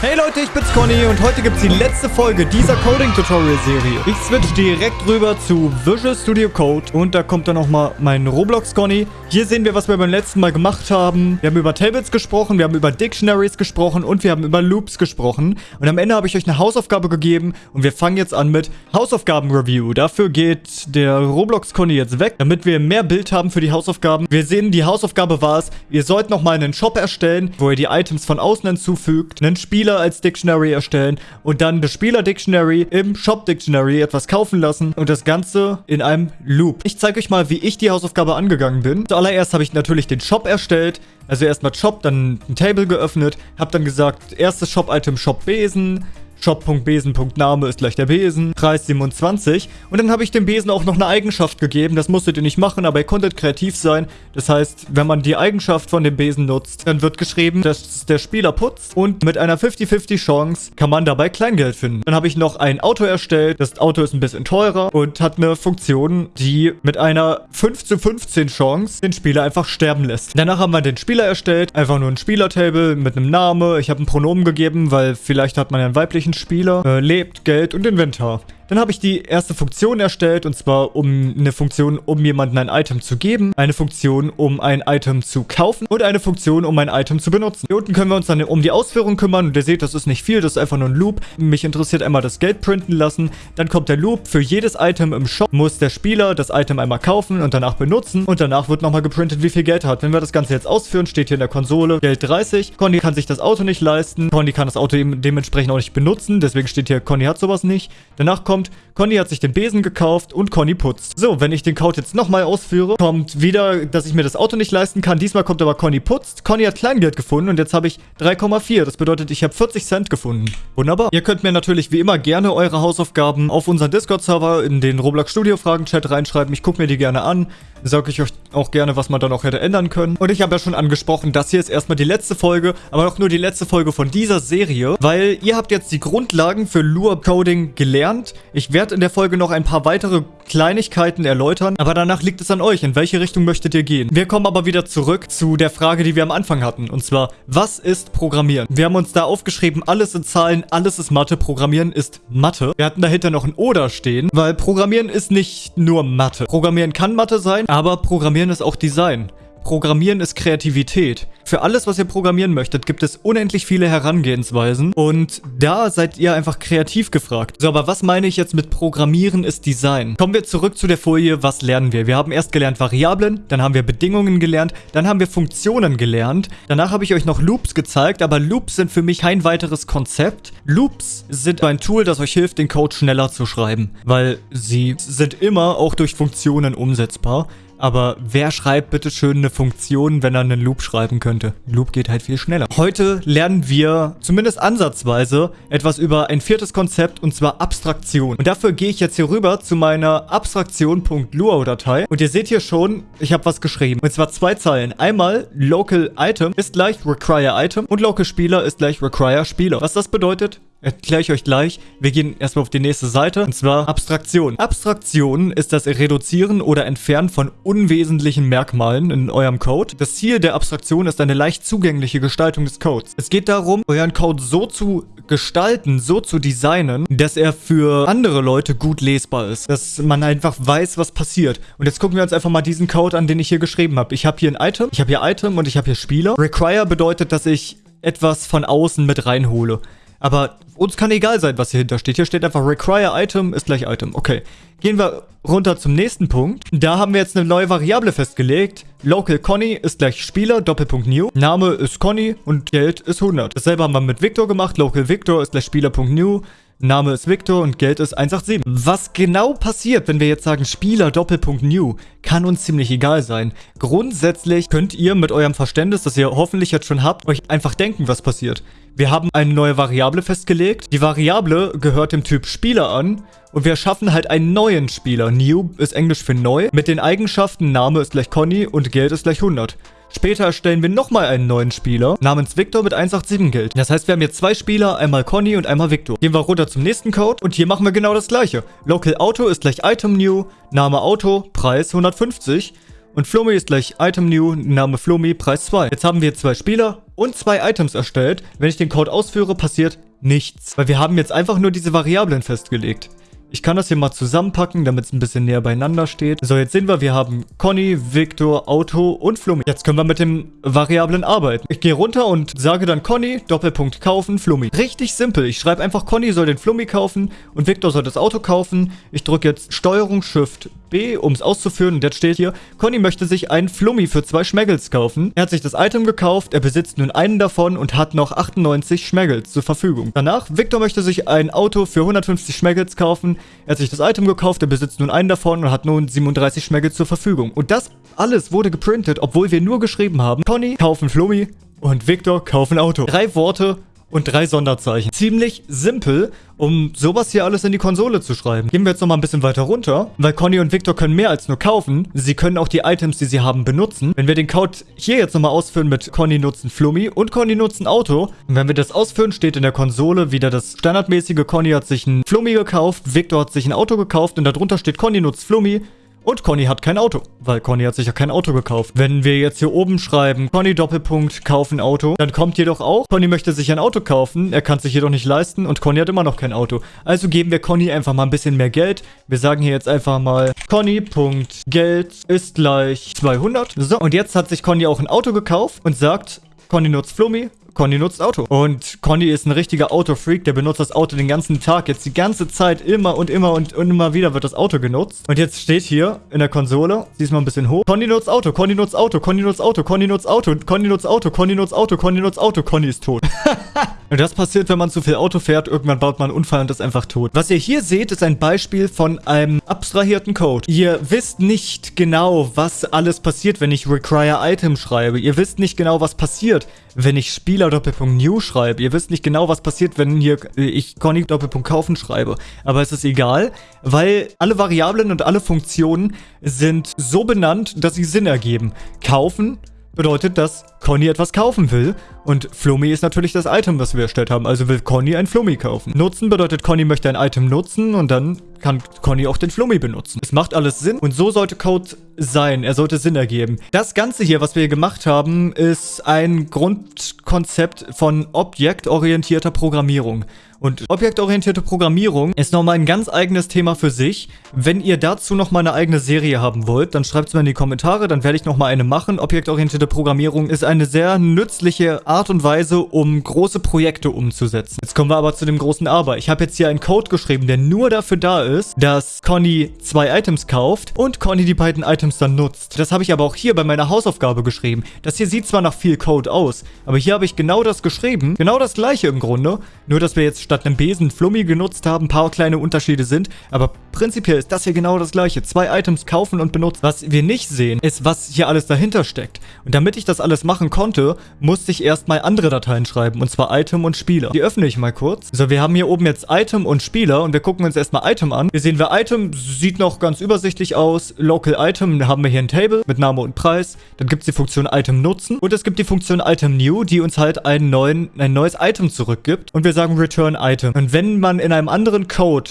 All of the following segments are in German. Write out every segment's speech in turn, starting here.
Hey Leute, ich bin's Conny und heute gibt's die letzte Folge dieser Coding-Tutorial-Serie. Ich switch direkt rüber zu Visual Studio Code und da kommt dann nochmal mein Roblox-Conny. Hier sehen wir, was wir beim letzten Mal gemacht haben. Wir haben über Tables gesprochen, wir haben über Dictionaries gesprochen und wir haben über Loops gesprochen. Und am Ende habe ich euch eine Hausaufgabe gegeben und wir fangen jetzt an mit Hausaufgaben-Review. Dafür geht der Roblox-Conny jetzt weg, damit wir mehr Bild haben für die Hausaufgaben. Wir sehen, die Hausaufgabe war es, ihr sollt nochmal einen Shop erstellen, wo ihr die Items von außen hinzufügt, einen Spiel Spieler als Dictionary erstellen und dann das Spieler-Dictionary im Shop-Dictionary etwas kaufen lassen und das Ganze in einem Loop. Ich zeige euch mal, wie ich die Hausaufgabe angegangen bin. Zuallererst habe ich natürlich den Shop erstellt, also erstmal Shop, dann ein Table geöffnet, habe dann gesagt, erstes Shop-Item Shop Besen, Shop.besen.name ist gleich der Besen, Preis 27. Und dann habe ich dem Besen auch noch eine Eigenschaft gegeben. Das musstet ihr nicht machen, aber ihr konntet kreativ sein. Das heißt, wenn man die Eigenschaft von dem Besen nutzt, dann wird geschrieben, dass der Spieler putzt. Und mit einer 50-50 Chance kann man dabei Kleingeld finden. Dann habe ich noch ein Auto erstellt. Das Auto ist ein bisschen teurer und hat eine Funktion, die mit einer 5 zu 15 Chance den Spieler einfach sterben lässt. Danach haben wir den Spieler erstellt. Einfach nur ein Spielertable mit einem Namen. Ich habe ein Pronomen gegeben, weil vielleicht hat man ja einen weiblichen Spieler, äh, lebt, Geld und Inventar. Dann habe ich die erste Funktion erstellt und zwar um eine Funktion, um jemandem ein Item zu geben, eine Funktion, um ein Item zu kaufen und eine Funktion, um ein Item zu benutzen. Hier unten können wir uns dann um die Ausführung kümmern und ihr seht, das ist nicht viel, das ist einfach nur ein Loop. Mich interessiert einmal das Geld printen lassen. Dann kommt der Loop. Für jedes Item im Shop muss der Spieler das Item einmal kaufen und danach benutzen und danach wird nochmal geprintet, wie viel Geld er hat. Wenn wir das Ganze jetzt ausführen, steht hier in der Konsole Geld 30. Conny kann sich das Auto nicht leisten. Conny kann das Auto dementsprechend auch nicht benutzen, deswegen steht hier, Conny hat sowas nicht. Danach kommt kommt, Conny hat sich den Besen gekauft und Conny putzt. So, wenn ich den Code jetzt nochmal ausführe, kommt wieder, dass ich mir das Auto nicht leisten kann. Diesmal kommt aber Conny putzt. Conny hat Kleingeld gefunden und jetzt habe ich 3,4. Das bedeutet, ich habe 40 Cent gefunden. Wunderbar. Ihr könnt mir natürlich wie immer gerne eure Hausaufgaben auf unseren Discord-Server in den Roblox Studio Fragen-Chat reinschreiben. Ich gucke mir die gerne an. Sage ich euch auch gerne, was man da noch hätte ändern können. Und ich habe ja schon angesprochen, das hier ist erstmal die letzte Folge, aber auch nur die letzte Folge von dieser Serie, weil ihr habt jetzt die Grundlagen für Lua Coding gelernt. Ich werde in der Folge noch ein paar weitere Kleinigkeiten erläutern, aber danach liegt es an euch, in welche Richtung möchtet ihr gehen. Wir kommen aber wieder zurück zu der Frage, die wir am Anfang hatten, und zwar, was ist Programmieren? Wir haben uns da aufgeschrieben, alles sind Zahlen, alles ist Mathe, Programmieren ist Mathe. Wir hatten dahinter noch ein Oder stehen, weil Programmieren ist nicht nur Mathe. Programmieren kann Mathe sein, aber Programmieren ist auch Design. Programmieren ist Kreativität. Für alles, was ihr programmieren möchtet, gibt es unendlich viele Herangehensweisen und da seid ihr einfach kreativ gefragt. So, aber was meine ich jetzt mit Programmieren ist Design? Kommen wir zurück zu der Folie, was lernen wir? Wir haben erst gelernt Variablen, dann haben wir Bedingungen gelernt, dann haben wir Funktionen gelernt, danach habe ich euch noch Loops gezeigt, aber Loops sind für mich kein weiteres Konzept. Loops sind ein Tool, das euch hilft, den Code schneller zu schreiben, weil sie sind immer auch durch Funktionen umsetzbar. Aber wer schreibt bitte schön eine Funktion, wenn er einen Loop schreiben könnte? Loop geht halt viel schneller. Heute lernen wir zumindest ansatzweise etwas über ein viertes Konzept und zwar Abstraktion. Und dafür gehe ich jetzt hier rüber zu meiner Abstraktion.luau-Datei. Und ihr seht hier schon, ich habe was geschrieben. Und zwar zwei Zeilen. Einmal Local Item ist gleich Require Item und Local Spieler ist gleich Require Spieler. Was das bedeutet? Erkläre ich euch gleich. Wir gehen erstmal auf die nächste Seite, und zwar Abstraktion. Abstraktion ist das Reduzieren oder Entfernen von unwesentlichen Merkmalen in eurem Code. Das Ziel der Abstraktion ist eine leicht zugängliche Gestaltung des Codes. Es geht darum, euren Code so zu gestalten, so zu designen, dass er für andere Leute gut lesbar ist. Dass man einfach weiß, was passiert. Und jetzt gucken wir uns einfach mal diesen Code an, den ich hier geschrieben habe. Ich habe hier ein Item, ich habe hier Item und ich habe hier Spieler. Require bedeutet, dass ich etwas von außen mit reinhole. Aber uns kann egal sein, was hier hinter steht. Hier steht einfach Require Item ist gleich Item. Okay. Gehen wir runter zum nächsten Punkt. Da haben wir jetzt eine neue Variable festgelegt. Local Conny ist gleich Spieler, Doppelpunkt New. Name ist Conny und Geld ist 100. Dasselbe haben wir mit Victor gemacht. Local Victor ist gleich Spieler.new. Name ist Victor und Geld ist 187. Was genau passiert, wenn wir jetzt sagen Spieler Doppelpunkt New, kann uns ziemlich egal sein. Grundsätzlich könnt ihr mit eurem Verständnis, das ihr hoffentlich jetzt schon habt, euch einfach denken, was passiert. Wir haben eine neue Variable festgelegt. Die Variable gehört dem Typ Spieler an und wir schaffen halt einen neuen Spieler. New ist Englisch für neu. Mit den Eigenschaften Name ist gleich Conny und Geld ist gleich 100. Später erstellen wir nochmal einen neuen Spieler namens Victor mit 187 Geld. Das heißt, wir haben jetzt zwei Spieler, einmal Conny und einmal Victor. Gehen wir runter zum nächsten Code und hier machen wir genau das gleiche. Local Auto ist gleich Item New, Name Auto, Preis 150 Und Flummi ist gleich Item New, Name Flummi, Preis 2. Jetzt haben wir zwei Spieler und zwei Items erstellt. Wenn ich den Code ausführe, passiert nichts. Weil wir haben jetzt einfach nur diese Variablen festgelegt. Ich kann das hier mal zusammenpacken, damit es ein bisschen näher beieinander steht. So, jetzt sehen wir, wir haben Conny, Victor, Auto und Flummi. Jetzt können wir mit den Variablen arbeiten. Ich gehe runter und sage dann Conny, Doppelpunkt kaufen, Flummi. Richtig simpel. Ich schreibe einfach, Conny soll den Flummi kaufen und Victor soll das Auto kaufen. Ich drücke jetzt Steuerung Shift B, um es auszuführen. Und jetzt steht hier, Conny möchte sich einen Flummi für zwei Schmeggels kaufen. Er hat sich das Item gekauft, er besitzt nun einen davon und hat noch 98 Schmeggels zur Verfügung. Danach, Victor möchte sich ein Auto für 150 Schmeggels kaufen. Er hat sich das Item gekauft, er besitzt nun einen davon und hat nun 37 Schmeggels zur Verfügung. Und das alles wurde geprintet, obwohl wir nur geschrieben haben, Conny kaufen Flummi und Victor kaufen Auto. Drei Worte und drei Sonderzeichen. Ziemlich simpel, um sowas hier alles in die Konsole zu schreiben. Gehen wir jetzt nochmal ein bisschen weiter runter, weil Conny und Victor können mehr als nur kaufen. Sie können auch die Items, die sie haben, benutzen. Wenn wir den Code hier jetzt nochmal ausführen mit Conny nutzen Flummi und Conny nutzen Auto, und wenn wir das ausführen, steht in der Konsole wieder das standardmäßige Conny hat sich ein Flummi gekauft, Victor hat sich ein Auto gekauft und darunter steht Conny nutzt Flummi, und Conny hat kein Auto, weil Conny hat sich ja kein Auto gekauft. Wenn wir jetzt hier oben schreiben, Conny Doppelpunkt kaufen Auto, dann kommt jedoch auch, Conny möchte sich ein Auto kaufen, er kann sich jedoch nicht leisten und Conny hat immer noch kein Auto. Also geben wir Conny einfach mal ein bisschen mehr Geld. Wir sagen hier jetzt einfach mal, Conny.Geld ist gleich 200. So, und jetzt hat sich Conny auch ein Auto gekauft und sagt, Conny nutzt Flummi, Conny nutzt Auto. Und Conny ist ein richtiger Autofreak, der benutzt das Auto den ganzen Tag. Jetzt die ganze Zeit immer und immer und, und immer wieder wird das Auto genutzt. Und jetzt steht hier in der Konsole, siehst mal ein bisschen hoch. Conny nutzt Auto, Conny nutzt Auto, Conny nutzt Auto, Conny nutzt Auto, Conny nutzt Auto, Conny nutzt Auto, Conny nutzt Auto, Conny ist tot. und das passiert, wenn man zu viel Auto fährt. Irgendwann baut man einen Unfall und ist einfach tot. Was ihr hier seht, ist ein Beispiel von einem abstrahierten Code. Ihr wisst nicht genau, was alles passiert, wenn ich Require Item schreibe. Ihr wisst nicht genau, was passiert, wenn ich Spieler Doppelpunkt New schreibe. Ihr wisst nicht genau, was passiert, wenn hier äh, ich Conny Doppelpunkt kaufen schreibe. Aber es ist egal, weil alle Variablen und alle Funktionen sind so benannt, dass sie Sinn ergeben. Kaufen bedeutet, dass Conny etwas kaufen will. Und Flummi ist natürlich das Item, was wir erstellt haben. Also will Conny ein Flummi kaufen. Nutzen bedeutet, Conny möchte ein Item nutzen und dann kann Conny auch den Flummi benutzen. Es macht alles Sinn und so sollte Code sein. Er sollte Sinn ergeben. Das Ganze hier, was wir hier gemacht haben, ist ein Grundkonzept von objektorientierter Programmierung. Und objektorientierte Programmierung ist nochmal ein ganz eigenes Thema für sich. Wenn ihr dazu nochmal eine eigene Serie haben wollt, dann schreibt es mir in die Kommentare, dann werde ich nochmal eine machen. Objektorientierte Programmierung ist eine sehr nützliche Art und Weise, um große Projekte umzusetzen. Jetzt kommen wir aber zu dem großen Aber. Ich habe jetzt hier einen Code geschrieben, der nur dafür da ist, dass Conny zwei Items kauft und Conny die beiden Items dann nutzt. Das habe ich aber auch hier bei meiner Hausaufgabe geschrieben. Das hier sieht zwar nach viel Code aus, aber hier habe ich genau das geschrieben. Genau das gleiche im Grunde. Nur, dass wir jetzt statt einem Besen Flummi genutzt haben, ein paar kleine Unterschiede sind. Aber prinzipiell ist das hier genau das gleiche. Zwei Items kaufen und benutzen. Was wir nicht sehen, ist, was hier alles dahinter steckt. Und damit ich das alles machen konnte, musste ich erstmal andere Dateien schreiben. Und zwar Item und Spieler. Die öffne ich mal kurz. So, wir haben hier oben jetzt Item und Spieler. Und wir gucken uns erstmal Item an. Hier sehen wir Item, sieht noch ganz übersichtlich aus. Local Item, haben wir hier ein Table mit Name und Preis. Dann gibt es die Funktion Item nutzen. Und es gibt die Funktion Item new, die uns halt einen neuen, ein neues Item zurückgibt. Und wir sagen Return Item. Und wenn man in einem anderen Code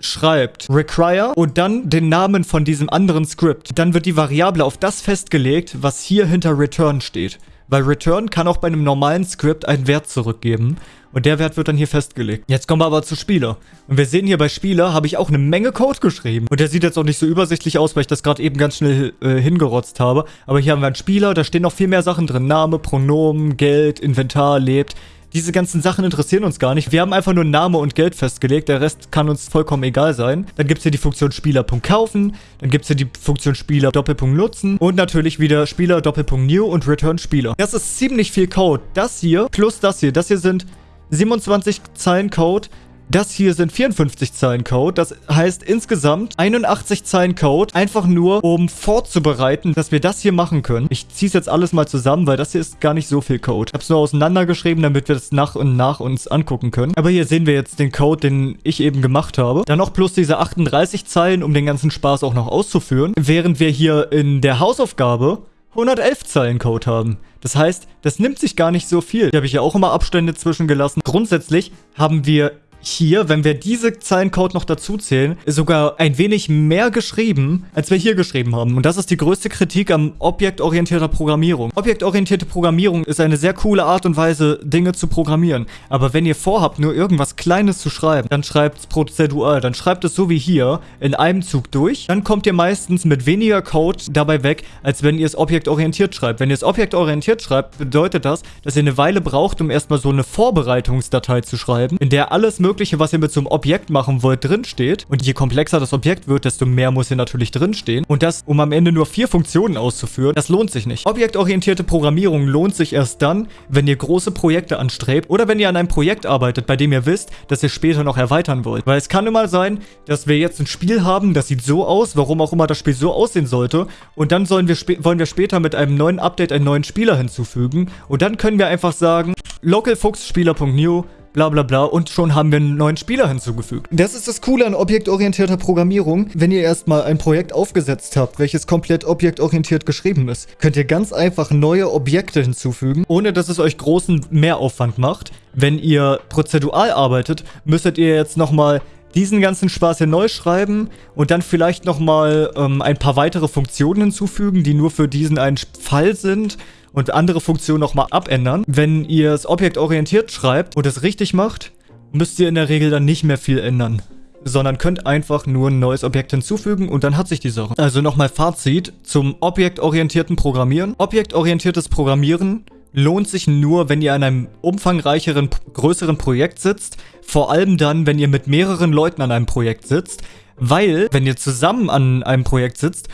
schreibt require und dann den Namen von diesem anderen Script, dann wird die Variable auf das festgelegt, was hier hinter return steht. Weil return kann auch bei einem normalen Script einen Wert zurückgeben. Und der Wert wird dann hier festgelegt. Jetzt kommen wir aber zu Spieler. Und wir sehen hier bei Spieler habe ich auch eine Menge Code geschrieben. Und der sieht jetzt auch nicht so übersichtlich aus, weil ich das gerade eben ganz schnell äh, hingerotzt habe. Aber hier haben wir einen Spieler, da stehen noch viel mehr Sachen drin. Name, Pronomen, Geld, Inventar, lebt. Diese ganzen Sachen interessieren uns gar nicht. Wir haben einfach nur Name und Geld festgelegt. Der Rest kann uns vollkommen egal sein. Dann gibt es hier die Funktion Spieler.kaufen. Dann gibt es hier die Funktion Spieler Doppelpunkt nutzen. Und natürlich wieder Spieler Doppelpunkt new und Return Spieler. Das ist ziemlich viel Code. Das hier plus das hier. Das hier sind 27 Zeilen Code. Das hier sind 54 Zeilen Code. Das heißt insgesamt 81 Zeilen Code. Einfach nur, um vorzubereiten, dass wir das hier machen können. Ich ziehe es jetzt alles mal zusammen, weil das hier ist gar nicht so viel Code. Ich habe es nur auseinandergeschrieben, damit wir das nach und nach uns angucken können. Aber hier sehen wir jetzt den Code, den ich eben gemacht habe. Dann noch plus diese 38 Zeilen, um den ganzen Spaß auch noch auszuführen. Während wir hier in der Hausaufgabe 111 Zeilen Code haben. Das heißt, das nimmt sich gar nicht so viel. Hier habe ich ja auch immer Abstände zwischengelassen. Grundsätzlich haben wir hier, wenn wir diese Zeilencode noch dazu zählen, sogar ein wenig mehr geschrieben, als wir hier geschrieben haben. Und das ist die größte Kritik am objektorientierter Programmierung. Objektorientierte Programmierung ist eine sehr coole Art und Weise, Dinge zu programmieren. Aber wenn ihr vorhabt, nur irgendwas Kleines zu schreiben, dann schreibt es prozedural. Dann schreibt es so wie hier in einem Zug durch. Dann kommt ihr meistens mit weniger Code dabei weg, als wenn ihr es objektorientiert schreibt. Wenn ihr es objektorientiert schreibt, bedeutet das, dass ihr eine Weile braucht, um erstmal so eine Vorbereitungsdatei zu schreiben, in der alles Mögliche, was ihr mit so einem Objekt machen wollt, drinsteht. Und je komplexer das Objekt wird, desto mehr muss hier natürlich drinstehen. Und das, um am Ende nur vier Funktionen auszuführen, das lohnt sich nicht. Objektorientierte Programmierung lohnt sich erst dann, wenn ihr große Projekte anstrebt oder wenn ihr an einem Projekt arbeitet, bei dem ihr wisst, dass ihr später noch erweitern wollt. Weil es kann immer sein, dass wir jetzt ein Spiel haben, das sieht so aus, warum auch immer das Spiel so aussehen sollte. Und dann sollen wir wollen wir später mit einem neuen Update einen neuen Spieler hinzufügen. Und dann können wir einfach sagen, localfuchsspieler.new bla bla bla und schon haben wir einen neuen Spieler hinzugefügt. Das ist das Coole an objektorientierter Programmierung. Wenn ihr erstmal ein Projekt aufgesetzt habt, welches komplett objektorientiert geschrieben ist, könnt ihr ganz einfach neue Objekte hinzufügen, ohne dass es euch großen Mehraufwand macht. Wenn ihr prozedural arbeitet, müsstet ihr jetzt nochmal diesen ganzen Spaß hier neu schreiben und dann vielleicht nochmal ähm, ein paar weitere Funktionen hinzufügen, die nur für diesen einen Fall sind und andere Funktionen nochmal abändern. Wenn ihr es objektorientiert schreibt und es richtig macht, müsst ihr in der Regel dann nicht mehr viel ändern sondern könnt einfach nur ein neues Objekt hinzufügen und dann hat sich die Sache. Also nochmal Fazit zum objektorientierten Programmieren. Objektorientiertes Programmieren lohnt sich nur, wenn ihr an einem umfangreicheren, größeren Projekt sitzt. Vor allem dann, wenn ihr mit mehreren Leuten an einem Projekt sitzt. Weil, wenn ihr zusammen an einem Projekt sitzt,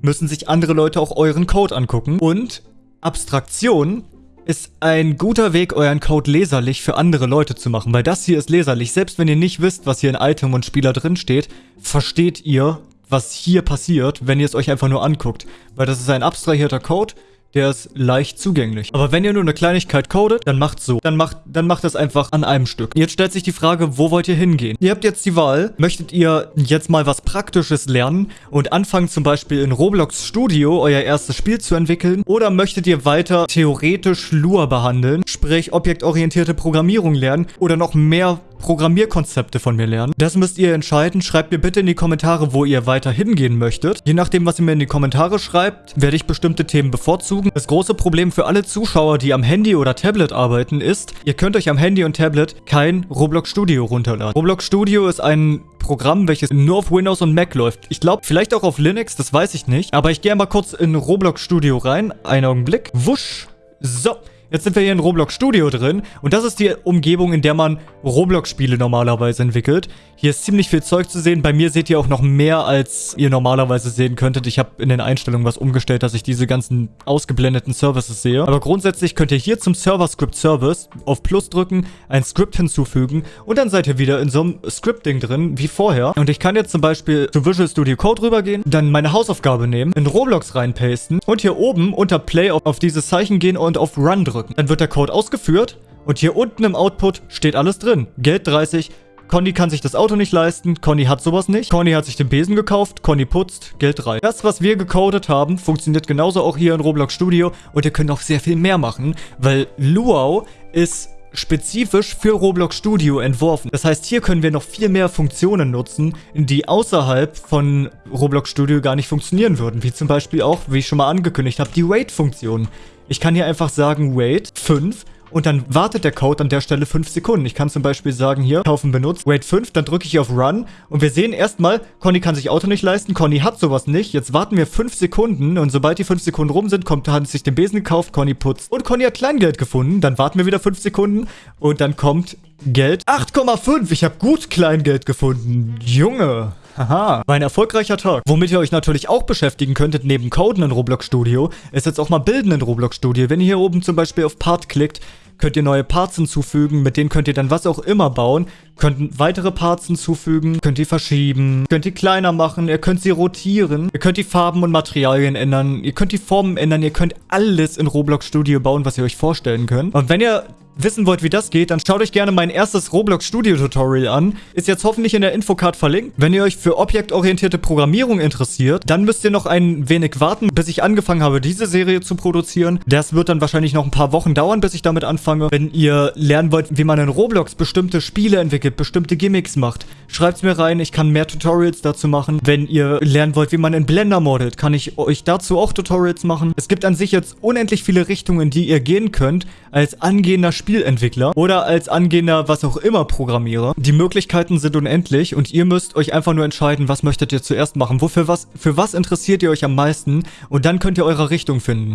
müssen sich andere Leute auch euren Code angucken. Und Abstraktion ist ein guter Weg, euren Code leserlich für andere Leute zu machen, weil das hier ist leserlich. Selbst wenn ihr nicht wisst, was hier in Item und Spieler drin steht, versteht ihr, was hier passiert, wenn ihr es euch einfach nur anguckt. Weil das ist ein abstrahierter Code, der ist leicht zugänglich. Aber wenn ihr nur eine Kleinigkeit codet, dann macht so. Dann macht, dann macht das einfach an einem Stück. Jetzt stellt sich die Frage, wo wollt ihr hingehen? Ihr habt jetzt die Wahl, möchtet ihr jetzt mal was Praktisches lernen und anfangen zum Beispiel in Roblox Studio euer erstes Spiel zu entwickeln? Oder möchtet ihr weiter theoretisch Lua behandeln, sprich objektorientierte Programmierung lernen oder noch mehr Programmierkonzepte von mir lernen. Das müsst ihr entscheiden. Schreibt mir bitte in die Kommentare, wo ihr weiter hingehen möchtet. Je nachdem, was ihr mir in die Kommentare schreibt, werde ich bestimmte Themen bevorzugen. Das große Problem für alle Zuschauer, die am Handy oder Tablet arbeiten, ist, ihr könnt euch am Handy und Tablet kein Roblox Studio runterladen. Roblox Studio ist ein Programm, welches nur auf Windows und Mac läuft. Ich glaube, vielleicht auch auf Linux, das weiß ich nicht. Aber ich gehe mal kurz in Roblox Studio rein. Einen Augenblick. Wusch. So. Jetzt sind wir hier in Roblox Studio drin und das ist die Umgebung, in der man Roblox-Spiele normalerweise entwickelt. Hier ist ziemlich viel Zeug zu sehen. Bei mir seht ihr auch noch mehr, als ihr normalerweise sehen könntet. Ich habe in den Einstellungen was umgestellt, dass ich diese ganzen ausgeblendeten Services sehe. Aber grundsätzlich könnt ihr hier zum Server-Script-Service auf Plus drücken, ein Script hinzufügen und dann seid ihr wieder in so einem Scripting drin, wie vorher. Und ich kann jetzt zum Beispiel zu Visual Studio Code rübergehen, dann meine Hausaufgabe nehmen, in Roblox reinpasten und hier oben unter Play auf dieses Zeichen gehen und auf Run drücken drücken. Dann wird der Code ausgeführt und hier unten im Output steht alles drin. Geld 30, Conny kann sich das Auto nicht leisten, Conny hat sowas nicht, Conny hat sich den Besen gekauft, Conny putzt, Geld 3. Das, was wir gecodet haben, funktioniert genauso auch hier in Roblox Studio und ihr könnt auch sehr viel mehr machen, weil Luau ist spezifisch für Roblox Studio entworfen. Das heißt, hier können wir noch viel mehr Funktionen nutzen, die außerhalb von Roblox Studio gar nicht funktionieren würden. Wie zum Beispiel auch, wie ich schon mal angekündigt habe, die Wait-Funktion. Ich kann hier einfach sagen, wait, 5 und dann wartet der Code an der Stelle 5 Sekunden. Ich kann zum Beispiel sagen, hier, kaufen benutzt, wait 5, dann drücke ich auf Run und wir sehen erstmal, Conny kann sich Auto nicht leisten, Conny hat sowas nicht. Jetzt warten wir 5 Sekunden und sobald die 5 Sekunden rum sind, kommt, hat sich den Besen gekauft, Conny putzt und Conny hat Kleingeld gefunden. Dann warten wir wieder 5 Sekunden und dann kommt Geld. 8,5, ich habe gut Kleingeld gefunden. Junge. Haha, war ein erfolgreicher Tag. Womit ihr euch natürlich auch beschäftigen könntet, neben Coden in Roblox Studio, ist jetzt auch mal Bilden in Roblox Studio. Wenn ihr hier oben zum Beispiel auf Part klickt, könnt ihr neue Parts hinzufügen, mit denen könnt ihr dann was auch immer bauen, könnt weitere Parts hinzufügen, könnt die verschieben, könnt die kleiner machen, ihr könnt sie rotieren, ihr könnt die Farben und Materialien ändern, ihr könnt die Formen ändern, ihr könnt alles in Roblox Studio bauen, was ihr euch vorstellen könnt. Und wenn ihr wissen wollt, wie das geht, dann schaut euch gerne mein erstes Roblox Studio Tutorial an. Ist jetzt hoffentlich in der Infocard verlinkt. Wenn ihr euch für objektorientierte Programmierung interessiert, dann müsst ihr noch ein wenig warten, bis ich angefangen habe, diese Serie zu produzieren. Das wird dann wahrscheinlich noch ein paar Wochen dauern, bis ich damit anfange. Wenn ihr lernen wollt, wie man in Roblox bestimmte Spiele entwickelt, bestimmte Gimmicks macht, schreibt es mir rein. Ich kann mehr Tutorials dazu machen. Wenn ihr lernen wollt, wie man in Blender modelt, kann ich euch dazu auch Tutorials machen. Es gibt an sich jetzt unendlich viele Richtungen, die ihr gehen könnt als angehender Spielentwickler oder als angehender was auch immer Programmierer. Die Möglichkeiten sind unendlich und ihr müsst euch einfach nur entscheiden, was möchtet ihr zuerst machen, wofür was, für was interessiert ihr euch am meisten und dann könnt ihr eure Richtung finden.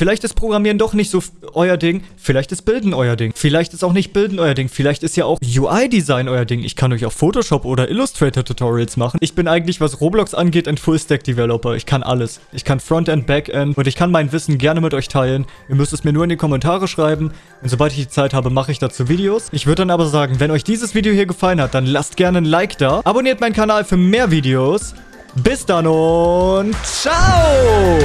Vielleicht ist Programmieren doch nicht so euer Ding. Vielleicht ist Bilden euer Ding. Vielleicht ist auch nicht Bilden euer Ding. Vielleicht ist ja auch UI-Design euer Ding. Ich kann euch auch Photoshop oder Illustrator-Tutorials machen. Ich bin eigentlich, was Roblox angeht, ein Full-Stack-Developer. Ich kann alles. Ich kann Frontend, Backend und ich kann mein Wissen gerne mit euch teilen. Ihr müsst es mir nur in die Kommentare schreiben. Und sobald ich die Zeit habe, mache ich dazu Videos. Ich würde dann aber sagen, wenn euch dieses Video hier gefallen hat, dann lasst gerne ein Like da. Abonniert meinen Kanal für mehr Videos. Bis dann und ciao!